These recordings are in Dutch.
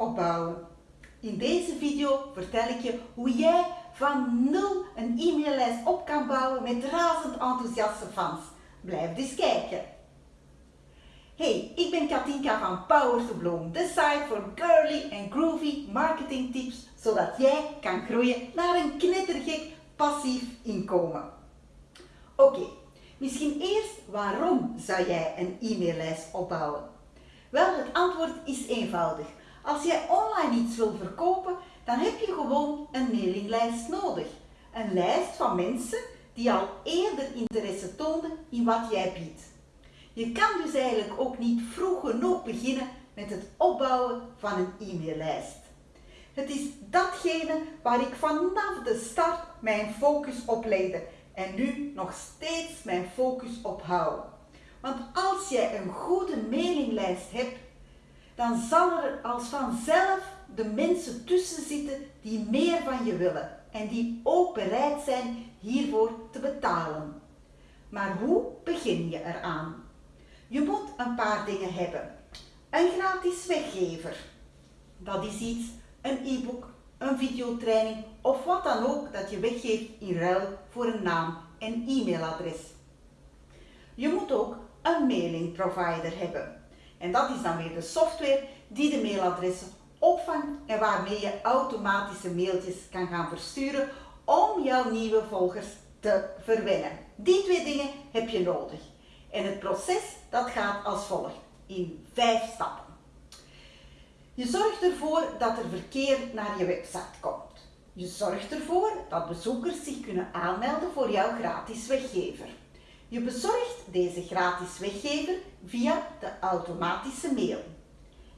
opbouwen. In deze video vertel ik je hoe jij van nul een e-maillijst op kan bouwen met razend enthousiaste fans. Blijf dus kijken. Hey, ik ben Katinka van Power to Bloom, de site voor girly en groovy marketing tips, zodat jij kan groeien naar een knettergek passief inkomen. Oké, misschien eerst waarom zou jij een e-maillijst opbouwen? Wel, het antwoord is eenvoudig. Als jij online iets wil verkopen, dan heb je gewoon een mailinglijst nodig. Een lijst van mensen die al eerder interesse toonden in wat jij biedt. Je kan dus eigenlijk ook niet vroeg genoeg beginnen met het opbouwen van een e-maillijst. Het is datgene waar ik vanaf de start mijn focus op legde en nu nog steeds mijn focus op hou. Want als jij een goede mailinglijst hebt, dan zal er als vanzelf de mensen tussen zitten die meer van je willen en die ook bereid zijn hiervoor te betalen. Maar hoe begin je eraan? Je moet een paar dingen hebben. Een gratis weggever. Dat is iets, een e-book, een videotraining of wat dan ook dat je weggeeft in ruil voor een naam en e-mailadres. Je moet ook een mailing provider hebben. En dat is dan weer de software die de mailadressen opvangt en waarmee je automatische mailtjes kan gaan versturen om jouw nieuwe volgers te verwennen. Die twee dingen heb je nodig. En het proces dat gaat als volgt in vijf stappen. Je zorgt ervoor dat er verkeer naar je website komt. Je zorgt ervoor dat bezoekers zich kunnen aanmelden voor jouw gratis weggever. Je bezorgt deze gratis weggever via de automatische mail.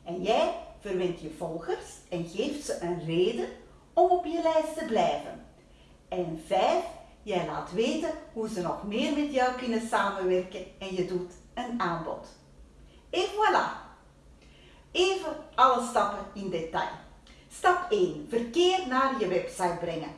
En jij verwint je volgers en geeft ze een reden om op je lijst te blijven. En vijf, jij laat weten hoe ze nog meer met jou kunnen samenwerken en je doet een aanbod. En voilà! Even alle stappen in detail. Stap 1. Verkeer naar je website brengen.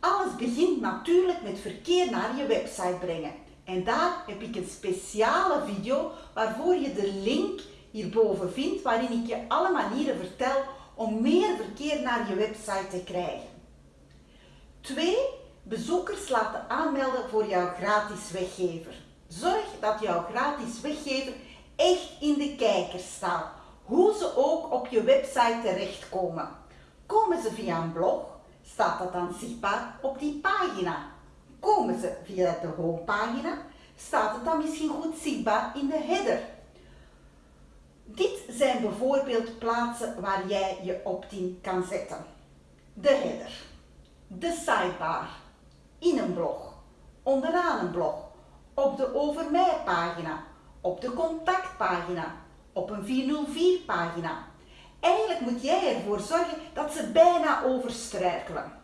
Alles begint natuurlijk met verkeer naar je website brengen. En daar heb ik een speciale video waarvoor je de link hierboven vindt waarin ik je alle manieren vertel om meer verkeer naar je website te krijgen. 2. Bezoekers laten aanmelden voor jouw gratis weggever. Zorg dat jouw gratis weggever echt in de kijker staat, hoe ze ook op je website terechtkomen. Komen ze via een blog, staat dat dan zichtbaar op die pagina. Komen ze via de homepagina, staat het dan misschien goed zichtbaar in de header. Dit zijn bijvoorbeeld plaatsen waar jij je opt-in kan zetten. De header, de sidebar, in een blog, onderaan een blog, op de over mij pagina, op de contactpagina, op een 404 pagina. Eigenlijk moet jij ervoor zorgen dat ze bijna overstruikelen.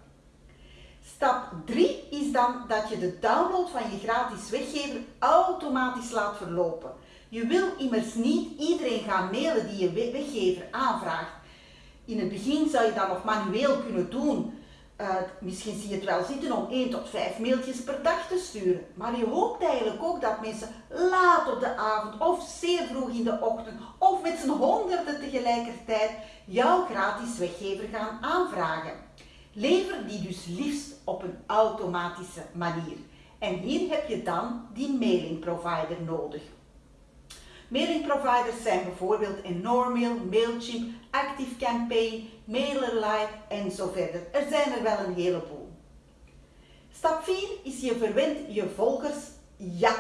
Stap 3 is dan dat je de download van je gratis weggever automatisch laat verlopen. Je wil immers niet iedereen gaan mailen die je weggever aanvraagt. In het begin zou je dat nog manueel kunnen doen. Uh, misschien zie je het wel zitten om 1 tot 5 mailtjes per dag te sturen. Maar je hoopt eigenlijk ook dat mensen laat op de avond of zeer vroeg in de ochtend of met z'n honderden tegelijkertijd jouw gratis weggever gaan aanvragen. Lever die dus liefst op een automatische manier. En hier heb je dan die mailing provider nodig. Mailing providers zijn bijvoorbeeld Enormail, Mailchimp, ActiveCampaign, MailerLite en zo verder. Er zijn er wel een heleboel. Stap 4 is je verwint je volgers ja.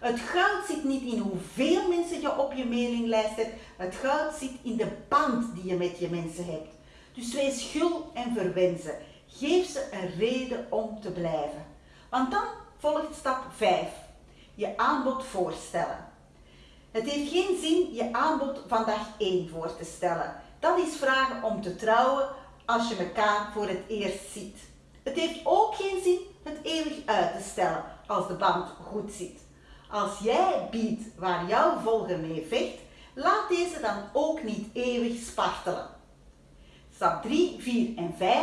Het goud zit niet in hoeveel mensen je op je mailinglijst hebt. Het goud zit in de band die je met je mensen hebt. Dus wees gul en verwen ze. Geef ze een reden om te blijven. Want dan volgt stap 5. Je aanbod voorstellen. Het heeft geen zin je aanbod van dag 1 voor te stellen. Dat is vragen om te trouwen als je elkaar voor het eerst ziet. Het heeft ook geen zin het eeuwig uit te stellen als de band goed zit. Als jij biedt waar jouw volger mee vecht, laat deze dan ook niet eeuwig spartelen. Stap 3, 4 en 5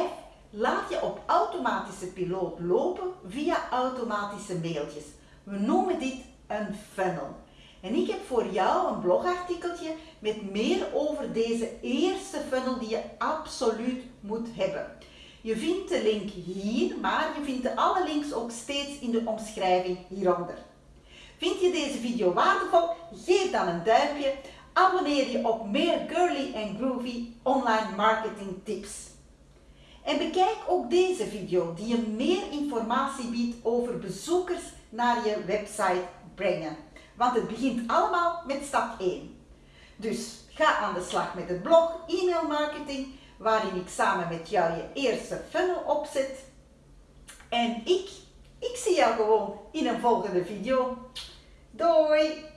laat je op automatische piloot lopen via automatische mailtjes. We noemen dit een funnel. En ik heb voor jou een blogartikeltje met meer over deze eerste funnel die je absoluut moet hebben. Je vindt de link hier, maar je vindt alle links ook steeds in de omschrijving hieronder. Vind je deze video waardevol? Geef dan een duimpje. Abonneer je op meer girly en groovy online marketing tips. En bekijk ook deze video die je meer informatie biedt over bezoekers naar je website brengen. Want het begint allemaal met stap 1. Dus ga aan de slag met het blog e-mail marketing waarin ik samen met jou je eerste funnel opzet. En ik, ik zie jou gewoon in een volgende video. Doei!